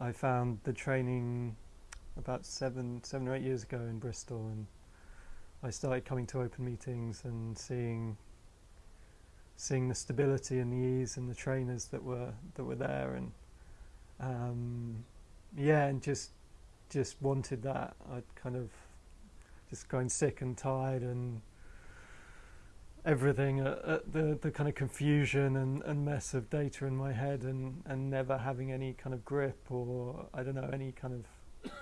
I found the training about seven, seven or eight years ago in Bristol, and I started coming to open meetings and seeing, seeing the stability and the ease and the trainers that were that were there, and um, yeah, and just just wanted that. I'd kind of just going sick and tired and everything, uh, uh, the the kind of confusion and, and mess of data in my head, and and never having any kind of grip or I don't know any kind of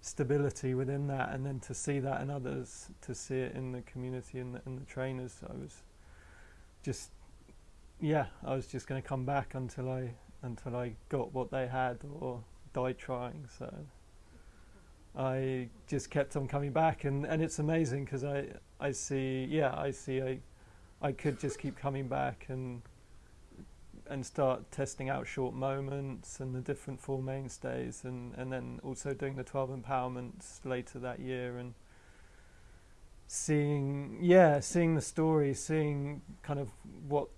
stability within that, and then to see that in others, to see it in the community and the, and the trainers, I was just yeah, I was just going to come back until I until I got what they had or died trying. So. I just kept on coming back, and, and it's amazing because I I see yeah I see I I could just keep coming back and and start testing out short moments and the different four mainstays and, and then also doing the 12 empowerments later that year and seeing yeah seeing the story seeing kind of what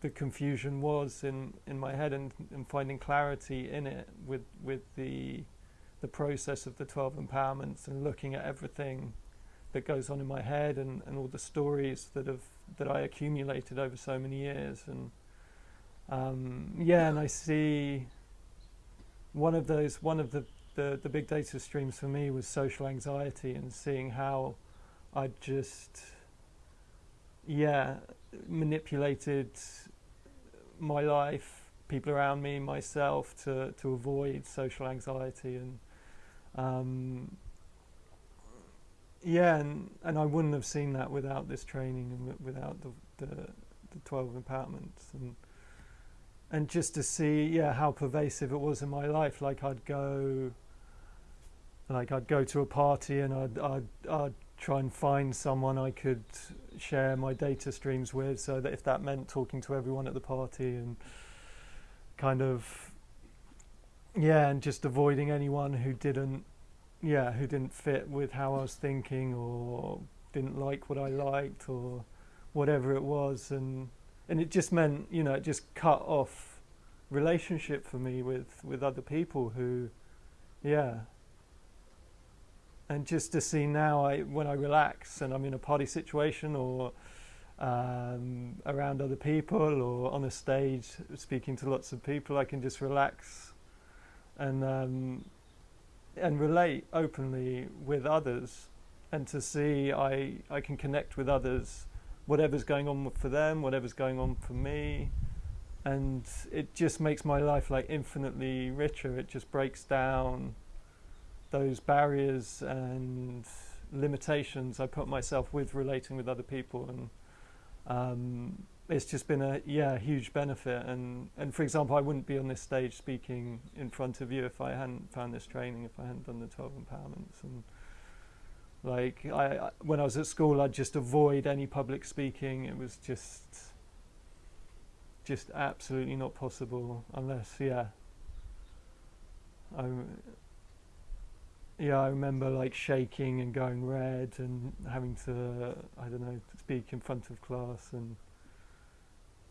the confusion was in, in my head and, and finding clarity in it with with the the process of the 12 empowerments and looking at everything that goes on in my head and, and all the stories that have that I accumulated over so many years. And um, yeah and I see one of those one of the, the, the big data streams for me was social anxiety and seeing how I just yeah manipulated my life people around me myself to to avoid social anxiety. And um, yeah, and, and I wouldn't have seen that without this training and without the, the, the 12 empowerments. And, and just to see, yeah, how pervasive it was in my life. Like I'd go, like I'd go to a party and I'd, I'd, I'd try and find someone I could share my data streams with so that if that meant talking to everyone at the party and kind of, yeah, and just avoiding anyone who didn't yeah, who didn't fit with how I was thinking or didn't like what I liked or whatever it was, and and it just meant you know it just cut off relationship for me with with other people who, yeah. And just to see now, I when I relax and I'm in a party situation or um, around other people or on a stage speaking to lots of people, I can just relax and um, and relate openly with others and to see I, I can connect with others, whatever's going on for them, whatever's going on for me. And it just makes my life like infinitely richer. It just breaks down those barriers and limitations I put myself with relating with other people. And um, it's just been a yeah huge benefit. And and for example I wouldn't be on this stage speaking in front of you if I hadn't found this training if I hadn't done the 12 empowerments and like I when I was at school I'd just avoid any public speaking. It was just just absolutely not possible unless yeah. I yeah I remember like shaking and going red and having to I don't know speak in front of class and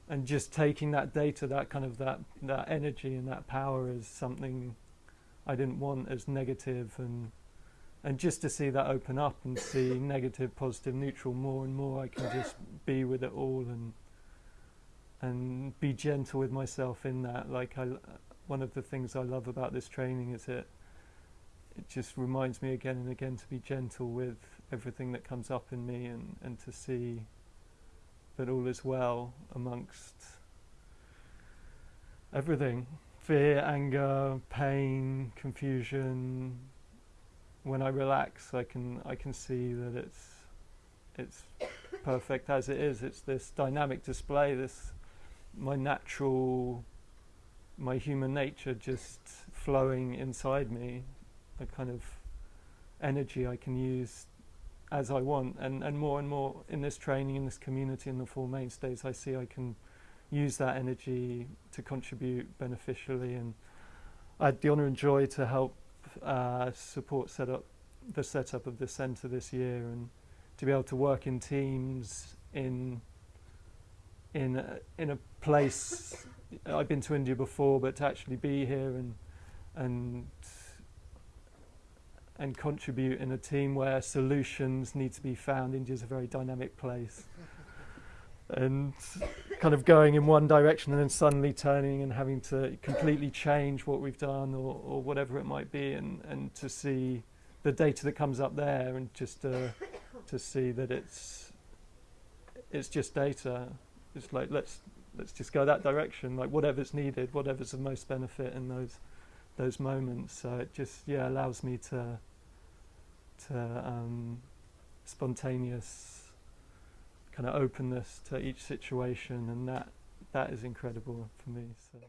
and just taking that data, that kind of that that energy and that power as something I didn't want as negative and and just to see that open up and see negative, positive, neutral more and more, I can just be with it all and and be gentle with myself in that. Like I, one of the things I love about this training is it it just reminds me again and again to be gentle with everything that comes up in me and and to see that all is well amongst everything fear, anger, pain, confusion. When I relax, I can I can see that it's it's perfect as it is. It's this dynamic display. This my natural, my human nature just flowing inside me. A kind of energy I can use as I want. And, and more and more in this training, in this community, in the Four Mainstays, I see I can use that energy to contribute beneficially. And I had the honour and joy to help uh, support set up the setup of the centre this year and to be able to work in teams in in a, in a place I've been to India before but to actually be here and and and contribute in a team where solutions need to be found. India's a very dynamic place. and kind of going in one direction and then suddenly turning and having to completely change what we've done or, or whatever it might be and, and to see the data that comes up there and just uh, to see that it's it's just data. It's like let's let's just go that direction, like whatever's needed, whatever's the most benefit in those those moments. So it just yeah allows me to to um, spontaneous kind of openness to each situation, and that that is incredible for me. So.